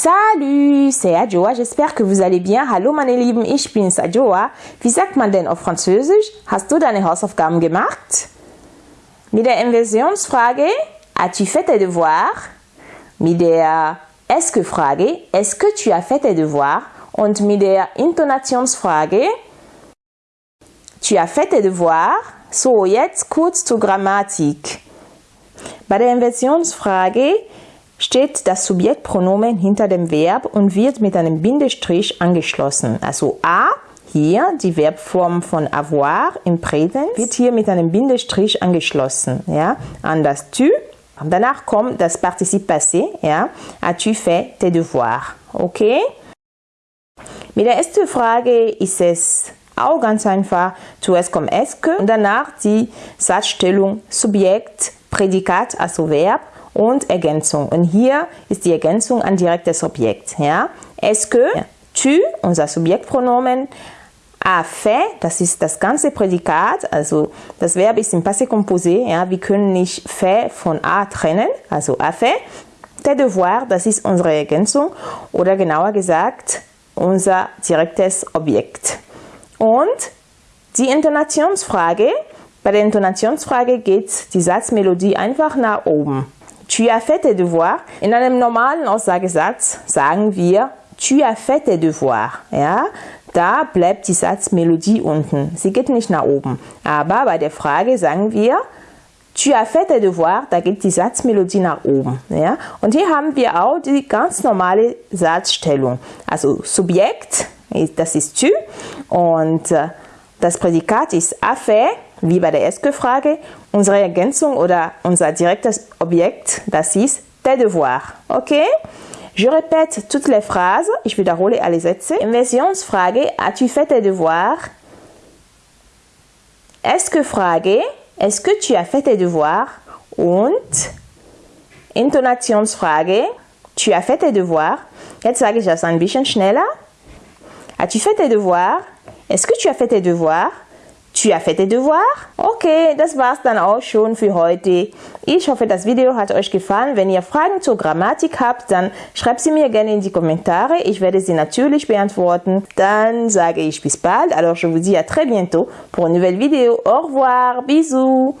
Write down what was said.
Salut, c'est Adjoa, j'espère que vous allez bien. Hallo meine Lieben, ich bin's Adjoa. Wie sagt man denn auf Französisch? Hast du deine Hausaufgaben gemacht? Mit der Inversionsfrage, as-tu fait tes devoirs? Mit der Est-ce que Frage, est-ce que tu as fait tes devoirs? Und mit der Intonationsfrage, tu as fait tes devoirs? So, jetzt kurz zur Grammatik. Bei der Inversionsfrage steht das Subjektpronomen hinter dem Verb und wird mit einem Bindestrich angeschlossen. Also a, hier die Verbform von avoir im Präsens, wird hier mit einem Bindestrich angeschlossen. Ja? An das tu. Danach kommt das Partizip passé. Ja? As-tu fait tes devoirs? Okay? Mit der ersten Frage ist es auch ganz einfach. Zuerst kommt est und danach die Satzstellung Subjekt, Prädikat, also Verb und Ergänzung. Und hier ist die Ergänzung an direktes Objekt. Ja? Est-ce que tu, unser Subjektpronomen, a fait, das ist das ganze Prädikat, also das Verb ist im Passé composé, ja, wir können nicht fait von a trennen, also a fait. Tes devoirs, das ist unsere Ergänzung oder genauer gesagt unser direktes Objekt. Und die Intonationsfrage, bei der Intonationsfrage geht die Satzmelodie einfach nach oben. Tu as fait tes devoirs. In einem normalen Aussagesatz sagen wir Tu as fait tes devoirs. Ja, da bleibt die Satzmelodie unten. Sie geht nicht nach oben. Aber bei der Frage sagen wir Tu as fait tes devoirs, da geht die Satzmelodie nach oben. Ja? Und hier haben wir auch die ganz normale Satzstellung. Also Subjekt, das ist tu und äh, das Prädikat ist a fait wie bei der ersten Frage, unsere Ergänzung oder unser direktes Objekt, das ist tes devoirs. Okay? Je répète toutes les phrases, ich wiederhole alle Sätze. Inversionsfrage, as-tu fait tes devoirs? Est-ce que Frage, est-ce que tu as fait tes devoirs? Und Intonationsfrage, tu as fait tes devoirs? Jetzt sage ich das ein bisschen schneller. As-tu fait tes devoirs? Est-ce que tu as fait tes devoirs? Tu as fait tes devoirs? Okay, das war's dann auch schon für heute. Ich hoffe, das Video hat euch gefallen. Wenn ihr Fragen zur Grammatik habt, dann schreibt sie mir gerne in die Kommentare. Ich werde sie natürlich beantworten. Dann sage ich bis bald. Alors, je vous dis à très bientôt pour une nouvelle vidéo. Au revoir, bisous.